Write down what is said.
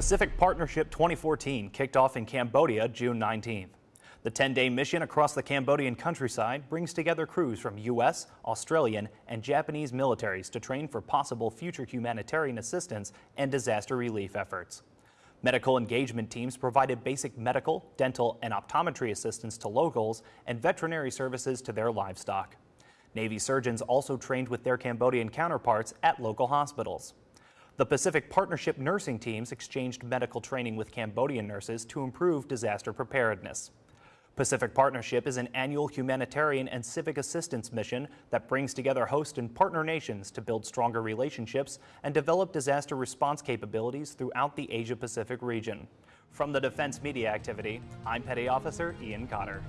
Pacific Partnership 2014 kicked off in Cambodia June 19th. The 10-day mission across the Cambodian countryside brings together crews from U.S., Australian, and Japanese militaries to train for possible future humanitarian assistance and disaster relief efforts. Medical engagement teams provided basic medical, dental, and optometry assistance to locals and veterinary services to their livestock. Navy surgeons also trained with their Cambodian counterparts at local hospitals. The Pacific Partnership nursing teams exchanged medical training with Cambodian nurses to improve disaster preparedness. Pacific Partnership is an annual humanitarian and civic assistance mission that brings together host and partner nations to build stronger relationships and develop disaster response capabilities throughout the Asia-Pacific region. From the Defense Media Activity, I'm Petty Officer Ian Cotter.